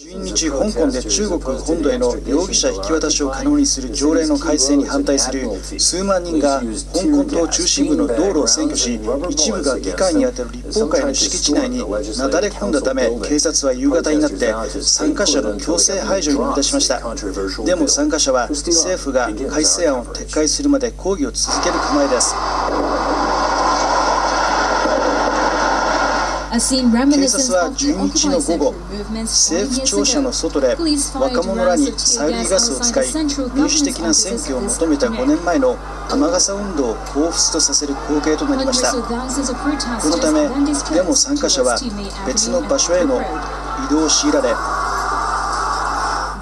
12日、香港で中国本土への容疑者引き渡しを可能にする条例の改正に反対する数万人が香港島中心部の道路を占拠し、一部が議会にあたる立法会の敷地内になだれ込んだため、警察は夕方になって参加者の強制排除に乗り出しました。でも参加者は政府が改正案を撤回するまで抗議を続ける構えです。警察は12日の午後、政府庁舎の外で若者らに催涙ガスを使い、民主的な選挙を求めた5年前の雨傘運動を彷彿とさせる光景となりました。このため、デモ参加者は別の場所への移動を強いられ、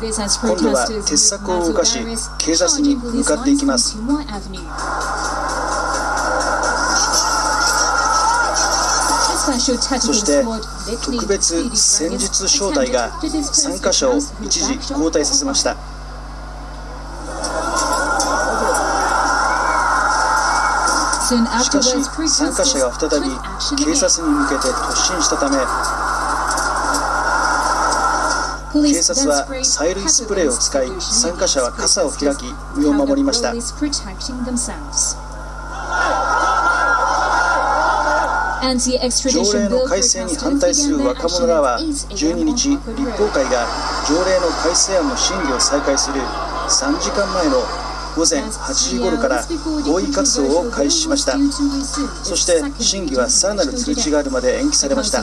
今度は鉄柵を動かし、警察に向かっていきます。そして特別戦術小隊が参加者を一時交代させました。しかし参加者が再び警察に向けて突進したため警察は催涙スプレーを使い参加者は傘を開き身を守りました。条例の改正に反対する若者らは12日立法会が条例の改正案の審議を再開する3時間前の午前8時頃から合意活動を開始しました。そして審議はさらなる通知があるまで延期されました。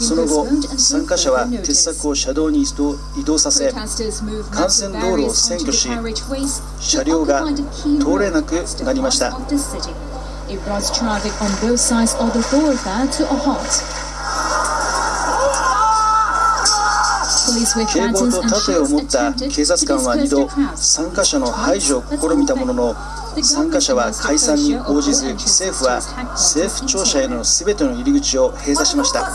その後参加者は鉄柵を車道に移動させ幹線道路を占拠し車両が通れなくなりました。It brought traffic on both sides of the thoroughfare to a halt. 警棒と盾を持った警察官は2度参加者の排除を試みたものの参加者は解散に応じず政府は政府庁舎への全ての入り口を閉鎖しました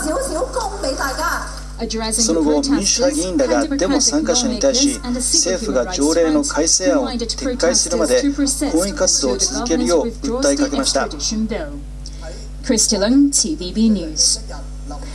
その後、民主派議員らがデモ参加者に対し、政府が条例の改正案を撤回するまで抗議活動を続けるよう訴えかけました。